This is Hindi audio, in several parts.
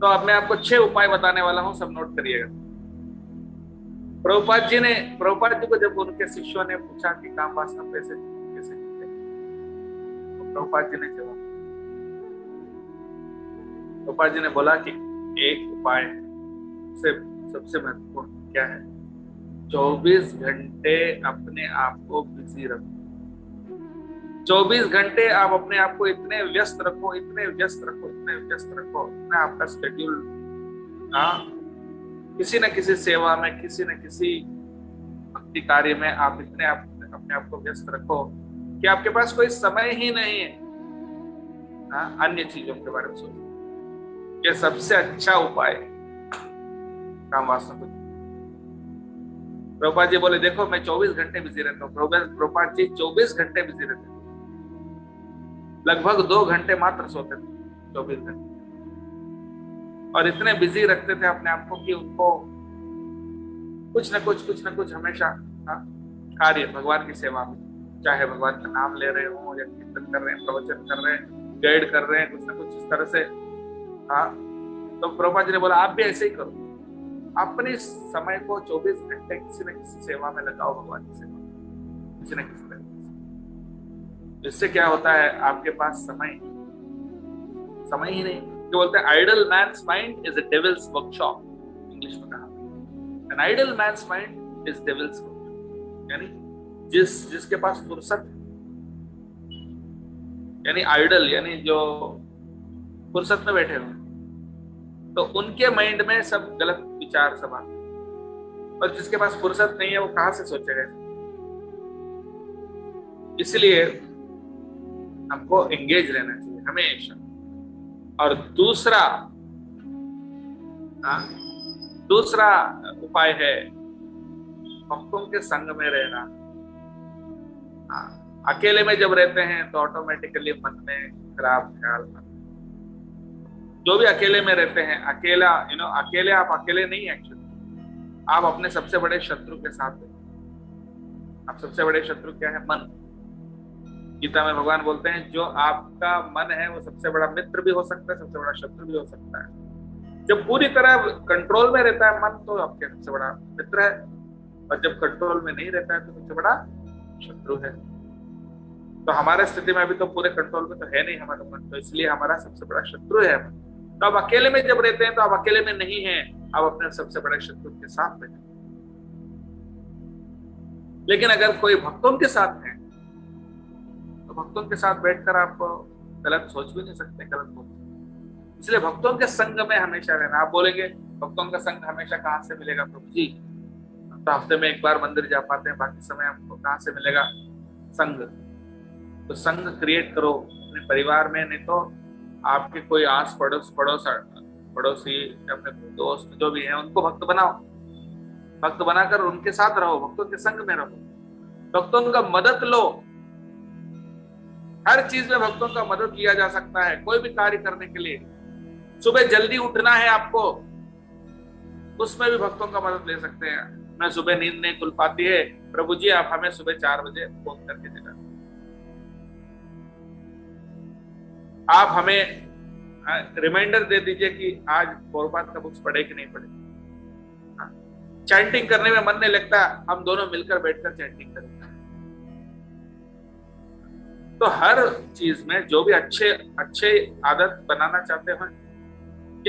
तो अब मैं आपको छह उपाय बताने वाला हूँ, सब नोट करिएगा। प्रभुपाद जी ने, प्रभुपाद जी को जब उनके शिष्यों ने पूछा कि काम वासना कैसे कैसे तो प्रभुपाद जी ने जवाब प्रभुपाद जी ने बोला कि एक उपाय है। सबसे महत्वपूर्ण क्या है? 24 घंटे अपने आप को बिज़ी रखो। 24 घंटे आप अपने आप को इतने व्यस्त रखो, इतने व्यस्त रखो, इतने व्यस्त रखो, इतना आपका शेड्यूल हाँ किसी न किसी सेवा में, किसी न किसी भक्ति कार्य में आप इतने आप, अपने आप को व्यस्त रखो कि आपके पास कोई समय ही नहीं है। हाँ अन्य चीज़ों के बारे में सोचो। ये सबसे अच्छा उपाय काम वासना को प्रभुपाद जी बोले देखो मैं 24 घंटे बिज़ी रहता हूँ। प्रभुपाद जी 24 घंटे बिज़ी रहते लगभग दो घंटे मात्र सोते थे 24 घंटे। और इतने बिज़ी रखते थे अपने आप को कि उनको कुछ ना कुछ कुछ ना कुछ हमेशा हाँ, कार्य भगवान की सेवा में। चाहे भगवान का नाम ले रहे हो या कीर्तन कर रहे हैं प्रवचन कर रहे हैं गाइड कर रहे हैं कुछ ना कुछ इस तरह से हाँ तो प्रभा जी ने बोला, आप भी ऐसे ही करो। अपने समय को 24 घंटे किसी न किसी सेवा में लगाओ, भगवान की सेवा किसी न किसी तरीके इससे क्या होता है, आपके पास समय समय ही नहीं। जो बोलते हैं idle man's mind is a devil's workshop English में कहा। An idle man's mind is devil's यानी, जिस, जिसके पास फुर्सत यानी आइडल यानी जो फुर्सत में बैठे हुए तो उनके माइंड में सब गलत विचार सब आते और जिसके पास फुर्सत नहीं है वो कहाँ से सोचेगा इसलिए हमको एंगेज रहना चाहिए हमेशा। और दूसरा आ, दूसरा उपाय है भक्तों के संग में रहना। आ, अकेले में जब रहते हैं तो ऑटोमेटिकली मन में खराब ख्याल आता जो भी अकेले में रहते हैं, अकेला यू नो अकेले आप अकेले नहीं एक्चुअली आप अपने सबसे बड़े शत्रु के साथ हैं। आप सबसे बड़े शत्रु क्या है? मन। गीता में भगवान बोलते हैं, जो आपका मन है, वो सबसे बड़ा मित्र भी हो सकता है, सबसे बड़ा शत्रु भी हो सकता है। जब पूरी तरह कंट्रोल में रहता है मन तो आपके सबसे बड़ा मित्र है। और जब कंट्रोल में नहीं रहता है तो सबसे बड़ा शत्रु है। तो हमारे स्थिति में अभी तो पूरे कंट्रोल में तो है नहीं हमारा मन तो इसलिए हमारा सबसे बड़ा शत्रु है तो आप अकेले में जब रहते हैं तो आप अकेले में नहीं है। आप अपने सबसे बड़े शत्रु के साथ में लेकिन अगर कोई भक्तों के साथ है तो भक्तों के साथ बैठकर आप गलत सोच भी नहीं सकते, गलत बोल इसलिए भक्तों के संग में हमेशा रहना। आप बोलेंगे, भक्तों का संग हमेशा कहाँ से मिलेगा प्रभु जी? तो हफ़्ते में एक बार मंदिर जा पाते हैं, बाकी समय हमको कहाँ से मिलेगा? संग। तो संग क्रिएट करो अपने परिवार में, नहीं तो आपके कोई आस पड़ोस पड़ोस पड़ोसी अपने दोस्त जो भी हैं, उनको भक्त बनाओ। भक्त बनाकर उनके साथ रहो, भक्तों के संग में रहो। भक्तों का मदद लो। हर चीज़ में भक्तों का मदद लिया जा सकता है, कोई भी कार्य करने के लिए। सुबह जल्दी उठना है आपको। उसमें भी भक्तों का मदद ले सकते हैं। मैं सुबह नींद नहीं खुल पाती है। प्रभु जी, आप हमें सुबह चार बजे फ़ोन करके देना। आप हमें रिमाइंडर दे दीजिए कि आज पौरपात का बुक्स पढ़े कि नहीं पढ़े। चैंटिंग करने में मन नहीं लगता हम दोनों मिलकर बैठकर चैंटिंग करें। तो हर चीज़ में जो भी अच्छे अच्छे आदत बनाना चाहते हो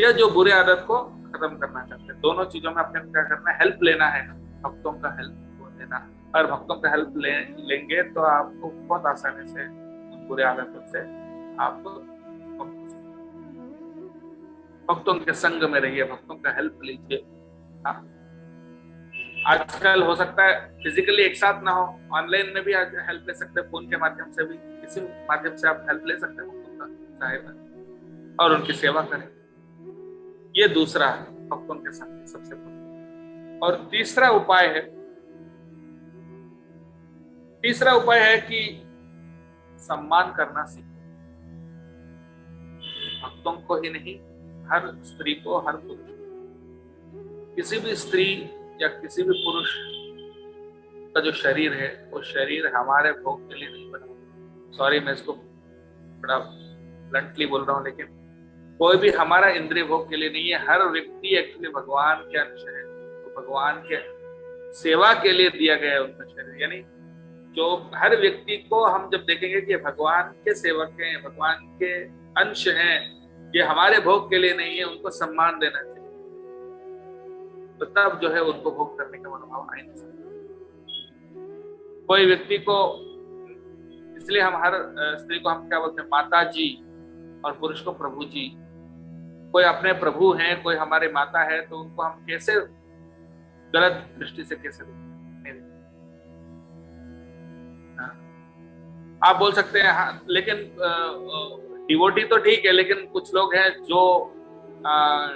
या जो बुरे आदत को खत्म करना चाहते हैं दोनों चीज़ों में अपने क्या करना है? हेल्प लेना है। भक्तों का हेल्प लेना। और भक्तों का हेल्प ले, लेंगे तो आपको बहुत आसानी से बुरे आदतों से आप भक्तों के संग में रहिए, भक्तों का हेल्प लीजिए। हाँ। आजकल हो सकता है फिजिकली एक साथ ना हो ऑनलाइन में भी आज हेल्प ले सकते हैं फ़ोन के माध्यम से भी, किसी माध्यम से आप हेल्प ले सकते हैं भक्तों का सहायता। और उनकी सेवा करें। ये दूसरा है, भक्तों के संग सबसे और तीसरा उपाय है, तीसरा उपाय है कि सम्मान करना सीखो। भक्तों को ही नहीं, हर स्त्री को हर पुरुष। किसी भी स्त्री या किसी भी पुरुष का जो शरीर है, वो शरीर हमारे भोग के लिए नहीं बना। सॉरी मैं इसको बड़ा ब्लंटली बोल रहा हूँ, लेकिन कोई भी हमारा इंद्रिय भोग के लिए नहीं है। हर व्यक्ति एक्चुअली भगवान के अंश है। तो भगवान के सेवा के लिए दिया गया है उनका शरीर। यानी जो हर व्यक्ति को हम जब देखेंगे कि भगवान के सेवक हैं, भगवान के अंश हैं ये हमारे भोग के लिए नहीं है, उनको सम्मान देना चाहिए। तो तब जो है उनको भोग करने का मनोभाव आ नहीं सकता। कोई व्यक्ति को, इसलिए हम हर स्त्री को हम क्या बोलते हैं माता जी और पुरुष को प्रभु जी कोई अपने प्रभु हैं, कोई हमारे माता है तो उनको हम कैसे गलत दृष्टि से कैसे हाँ। आप बोल सकते हैं हाँ लेकिन डिवोटी तो ठीक है लेकिन कुछ लोग हैं जो आ,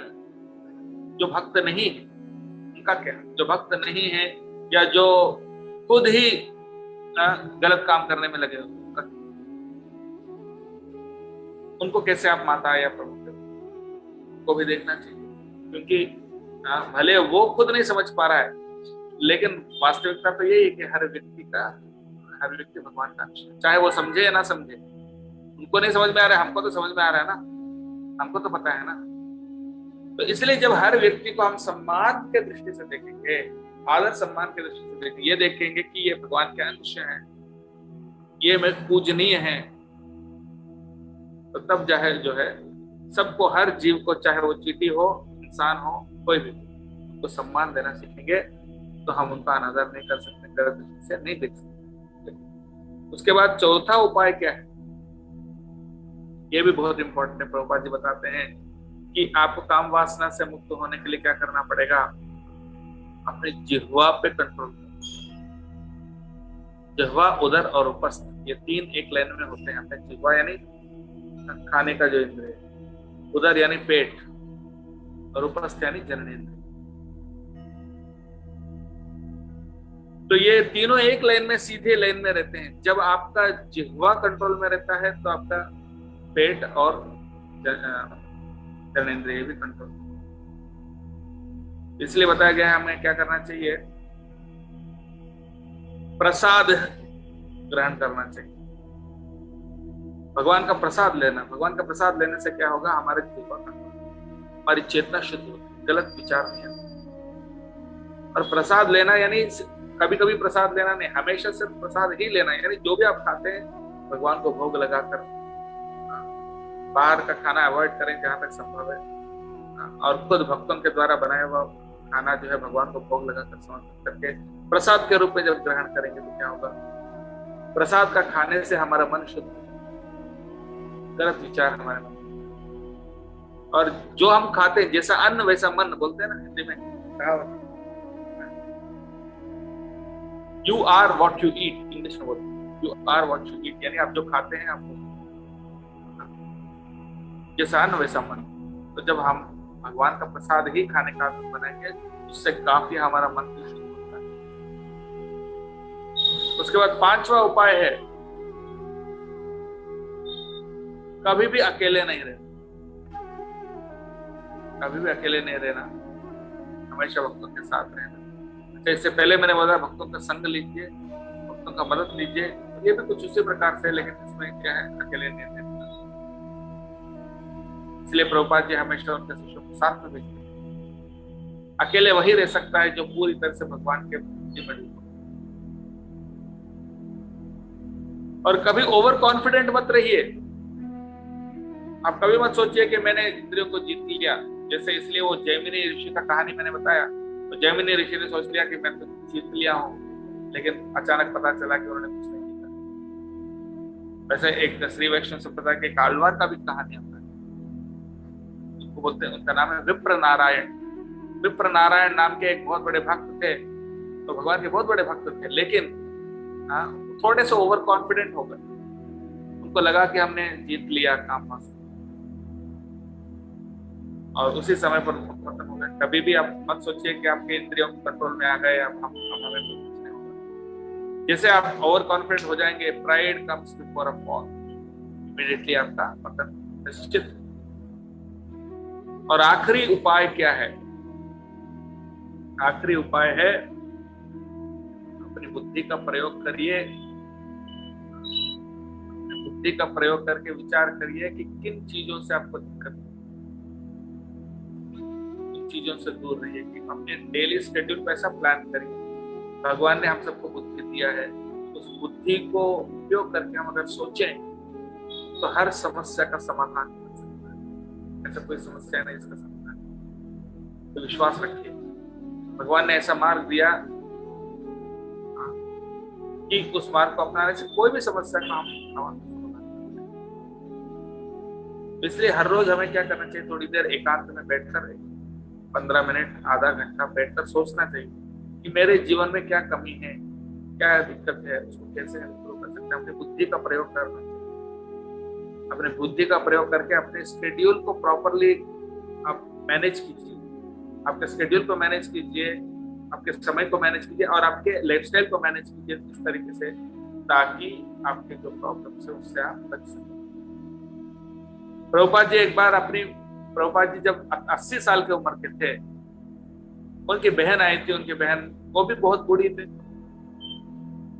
जो भक्त नहीं है। उनका क्या? जो भक्त नहीं है या जो खुद ही आ, गलत काम करने में लगे उनका उनको कैसे आप माता या प्रभु को भी देखना चाहिए क्योंकि आ, भले वो खुद नहीं समझ पा रहा है लेकिन वास्तविकता तो यही है कि हर व्यक्ति का हर व्यक्ति भगवान का चाहे वो समझे या ना समझे उनको नहीं समझ में आ रहा है, हमको तो समझ में आ रहा है ना। हमको तो पता है ना। तो इसलिए जब हर व्यक्ति को हम सम्मान के दृष्टि से देखेंगे, आदर सम्मान के दृष्टि से देखेंगे, ये देखेंगे कि ये भगवान के अंश है, ये मैं पूजनीय है तो तब ज़ाहिर जो है, सबको हर जीव को, चाहे वो चीटी हो, इंसान हो, कोई भी, उनको सम्मान देना सीखेंगे तो हम उनका अनादर नहीं कर सकते, गलत दृष्टि से नहीं देख सकते। उसके बाद चौथा उपाय क्या है? ये भी बहुत इंपॉर्टेंट है, प्रभुपाद जी बताते हैं कि आपको काम वासना से मुक्त होने के लिए क्या करना पड़ेगा? अपने जिहवा पे कंट्रोल जिहवा उधर और उपस्थ। ये तीन एक लाइन में होते हैं अपने जिहवा, यानी खाने का जो इंद्र उधर यानी पेट और उपस्थ यानी जननेन्द्र तो ये तीनों एक लाइन में, सीधे लाइन में रहते हैं। जब आपका जिहवा कंट्रोल में रहता है तो आपका पेट और जननेन्द्रिय भी कंट्रोल इसलिए बताया गया हमें क्या करना चाहिए? प्रसाद ग्रहण करना चाहिए। भगवान का प्रसाद लेना। भगवान का प्रसाद लेने से क्या होगा? हमारे जीवन का हमारी चेतना शुद्ध होती गलत विचार नहीं आता। और प्रसाद लेना यानी कभी कभी प्रसाद लेना नहीं। हमेशा सिर्फ़ प्रसाद ही लेना यानी जो भी आप खाते हैं, भगवान को भोग लगाकर बाहर का खाना अवॉइड करें जहाँ तक संभव है। और खुद भक्तों के द्वारा बनाया हुआ खाना जो है भगवान को भोग लगाकर समर्पित करके प्रसाद के रूप में जब ग्रहण करेंगे तो क्या होगा? प्रसाद का खाने से हमारा मन शुद्ध गलत विचार हमारे मन और जो हम खाते हैं, जैसा अन्न वैसा मन बोलते हैं ना हिंदी में you are what you eat English में बोलते you are what you eat यानी आप जो खाते हैं, आप जैसा वैसा मन तो जब हम भगवान का प्रसाद ही खाने का बनाएँगे, उससे काफ़ी हमारा मन भी शुद्ध होता है। उसके बाद पांचवा उपाय है। कभी भी अकेले नहीं रहना। कभी भी अकेले नहीं रहना। हमेशा भक्तों के साथ रहना। अच्छा इससे पहले मैंने बोला, भक्तों का संग लीजिए, भक्तों का मदद लीजिए। ये भी कुछ उसी प्रकार से लेकिन इसमें क्या है? अकेले नहीं रहना। इसलिए प्रभुपाद जी हमेशा उनके शिष्यों को साथ में भेजते अकेले वही रह सकता है जो पूरी तरह से भगवान के और कभी ओवर कॉन्फिडेंट मत रहिए। आप कभी मत सोचिए कि मैंने इंद्रियों को जीत लिया। जैसे इसलिए वो जैमिनी ऋषि का कहानी मैंने बताया। तो जैमिनी ऋषि ने सोच लिया कि मैं तो जीत लिया हूँ, लेकिन अचानक पता चला कि उन्होंने कुछ नहीं जीता वैसे एक श्री वैष्णव से पता कि कालवार का भी कहानी आता है उनको बोलते हैं। उनका नाम है विप्र नारायण विप्र नारायण नाम के एक बहुत बड़े भक्त थे। तो भगवान के बहुत बड़े भक्त थे, लेकिन हाँ थोड़े से ओवर कॉन्फिडेंट हो गए। उनको लगा कि हमने जीत लिया काम पास और उसी समय पर खत्म हो गए। कभी भी आप मत सोचिए कि आपके इंद्रियों कंट्रोल में आ गए अब हम हमें कुछ नहीं होगा। जैसे आप ओवर कॉन्फिडेंट हो जाएँगे pride comes before a fall immediately आपका पतन निश्चित और आखिरी उपाय क्या है? आखिरी उपाय है, अपनी बुद्धि का प्रयोग करिए। बुद्धि का प्रयोग करके विचार करिए कि किन चीज़ों से आपको दिक्कत चीज़ों से दूर रहिए कि अपने डेली स्केड्यूल पर ऐसा प्लान करिए। भगवान ने हम सबको बुद्धि दिया है उस बुद्धि को उपयोग करके हम अगर सोचें तो हर समस्या का समाधान ऐसा कोई समस्या नहीं इसका समाधान। तो विश्वास रखिए। भगवान ने ऐसा मार्ग दिया। हाँ, कि उस मार्ग को अपनाने से कोई भी समस्या का हम इसलिए हर रोज हमें क्या करना चाहिए? थोड़ी देर एकांत में बैठकर पंद्रह मिनट आधा घंटा बैठकर सोचना चाहिए कि मेरे जीवन में क्या कमी है क्या दिक्कत है उसको कैसे इम्प्रूव कर सकते हैं? अपनी बुद्धि का प्रयोग करना। अपने बुद्धि का प्रयोग करके अपने स्केड्यूल को प्रॉपरली आप मैनेज कीजिए। आपके स्केड्यूल को मैनेज कीजिए, आपके समय को मैनेज कीजिए और आपके लाइफस्टाइल को मैनेज कीजिए इस तरीके से ताकि आपके जो प्रॉब्लम है उससे आप बच सकें। प्रभुपाद जी, एक बार अपनी, प्रभुपाद जी जब 80 साल के उम्र के थे, उनकी बहन आई थी, उनकी बहन, वो भी बहुत बूढ़ी थी।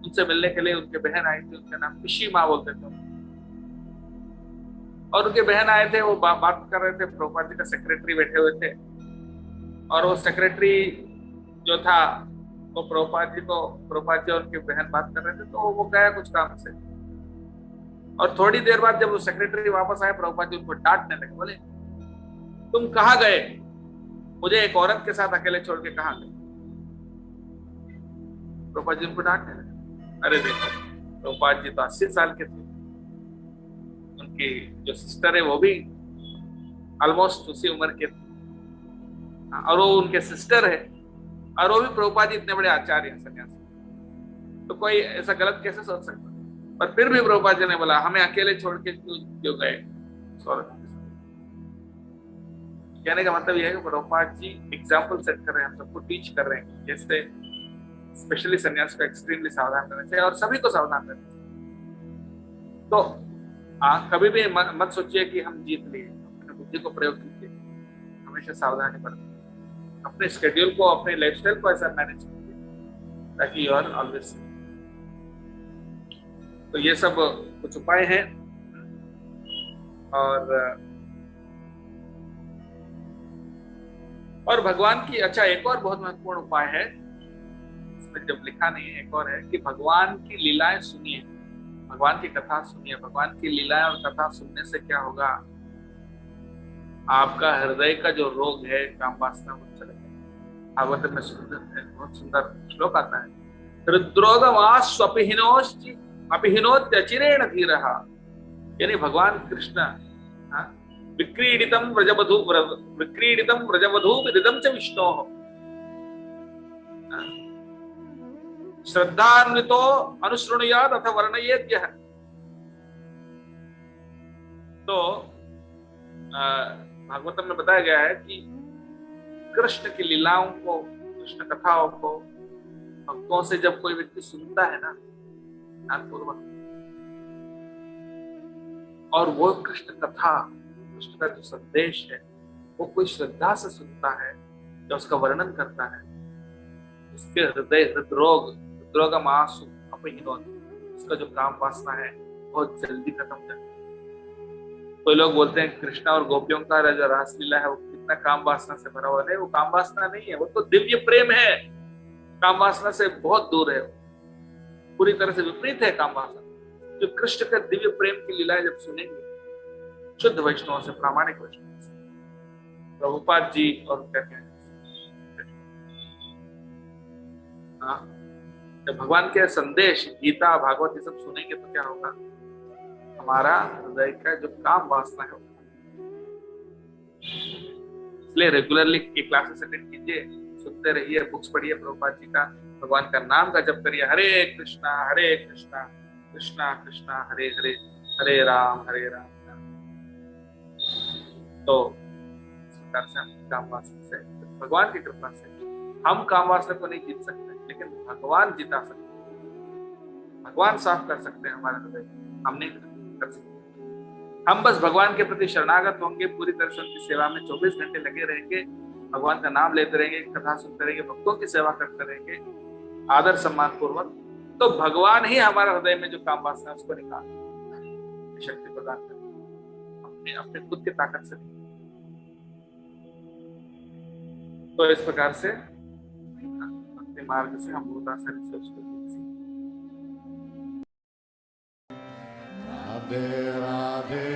उनसे मिलने के लिए उनके बहन आई थी, उनका नाम पिशी माँ बोलते थे। और उनके बहन आए थे वो बा, बात कर रहे थे प्रभुपाद जी का सेक्रेटरी बैठे हुए थे। और वो सेक्रेटरी जो था वो प्रभुपाद जी को प्रभुपाद जी और उनकी बहन बात कर रहे थे तो वो गया कुछ काम से। और थोड़ी देर बाद जब वो सेक्रेटरी वापस आए प्रभुपाद जी उनको डांटने लगे बोले तुम कहा गए? मुझे एक औरत के साथ अकेले छोड़ के कहा गए? प्रभुपाद जी उनको डांटने लगे। अरे देखो प्रभुपाद जी तो अस्सी साल के थे। उनकी जो सिस्टर है वो भी ऑलमोस्ट उसी उम्र के और वो उनके सिस्टर है, और वो भी प्रभुपाद इतने बड़े आचार्य हैं, सन्यासी। तो कोई ऐसा गलत कैसे सोच सकता? पर फिर भी प्रभुपाद जी ने बोला, हमें अकेले छोड़ के क्यों क्यों गए? कहने का मतलब यह है कि प्रभुपाद जी एग्ज़ाम्पल सेट कर रहे हैं, हम सबको टीच कर रहे हैं, जैसे स्पेशली सन्यास को एक्सट्रीमली सावधान करना चाहिए, और सभी को सावधान करना चाहिए। तो आ, कभी भी मत सोचिए कि हम जीत लिए अपने बुद्धि को प्रयोग कीजिए। हमेशा सावधानी बरतें। अपने स्केड्यूल को अपने लाइफस्टाइल को ऐसा मैनेज कीजिए ताकि यू आर ऑलवेज तो ये सब कुछ उपाय हैं। और और भगवान की अच्छा एक और बहुत महत्वपूर्ण उपाय है इसमें जब लिखा नहीं है एक और है कि भगवान की लीलाएँ सुनिए। भगवान की कथा सुनिए, भगवान की लीलाएँ और कथा सुनने से क्या होगा? आपका हृदय का जो रोग है काम वासना वो चलेगा भागवत में सुंदर है, बहुत सुंदर श्लोक आता है। हृद्रोगमास्वपिहिनोश्चि अपिहिनोत्यचिरेण धीर। यानी भगवान कृष्ण विक्रीडितम व्रजवधु विक्रीडितम व्रजवधु विदिदम च विष्णो। श्रद्धान्वितो अनुसृणुयाद अथ वर्णयेद्य। तो भागवतम में बताया गया है कि कृष्ण की लीलाओं को, कृष्ण कथाओं को, भक्तों से जब कोई व्यक्ति सुनता है ना, ध्यानपूर्वक, और वो कृष्ण कथा, कृष्ण का जो संदेश है, वो कोई श्रद्धा से सुनता है, या उसका वर्णन करता है, उसके हृदय हृदरोग हृदरोग मासु उसका जो काम वासना है बहुत जल्दी खत्म है कोई लोग बोलते हैं कृष्णा और गोपियों का जो रासलीला है वो कितना काम वासना से भरा हुआ है। वो काम वासना नहीं है वो तो दिव्य प्रेम है। काम वासना से बहुत दूर है पूरी तरह से विपरीत है काम वासना। जो कृष्ण का दिव्य प्रेम की लीलाएँ जब सुनेंगे शुद्ध वैष्णव से प्रामाणिक वैष्णव से प्रभुपाद जी और कहते हैं हाँ, जब भगवान के संदेश, गीता, भागवत ये सब सुनेंगे तो क्या होगा? हमारा हृदय का जो काम वासना है इसलिए रेगुलरली क्लासेस अटेंड कीजिए, सुनते रहिए बुक्स पढ़िए, प्रभुपाद जी का, भगवान का नाम का जप करिए, हरे कृष्णा हरे कृष्णा कृष्णा कृष्णा, हरे हरे हरे राम हरे राम तो इस प्रकार से हम काम वासना से, भगवान की कृपा से, हम काम वासना को नहीं जीत सकते। लेकिन भगवान जिता सकते भगवान साफ़ कर सकते हैं हमारे हृदय। हम नहीं कर सकते। हम बस भगवान के प्रति शरणागत होंगे, पूरी तरह से उनकी सेवा में 24 घंटे लगे रहेंगे, भगवान का नाम लेते रहेंगे कथा सुनते रहेंगे, भक्तों की सेवा करते रहेंगे, आदर सम्मान पूर्वक। तो भगवान ही हमारे हृदय में जो काम वासना है, उसको निकाल शक्ति प्रदान कर अपने अपने खुद की ताकत से। तो इस प्रकार से मार्ग से हम बहुत आसानी से उसको सीख राधे राधे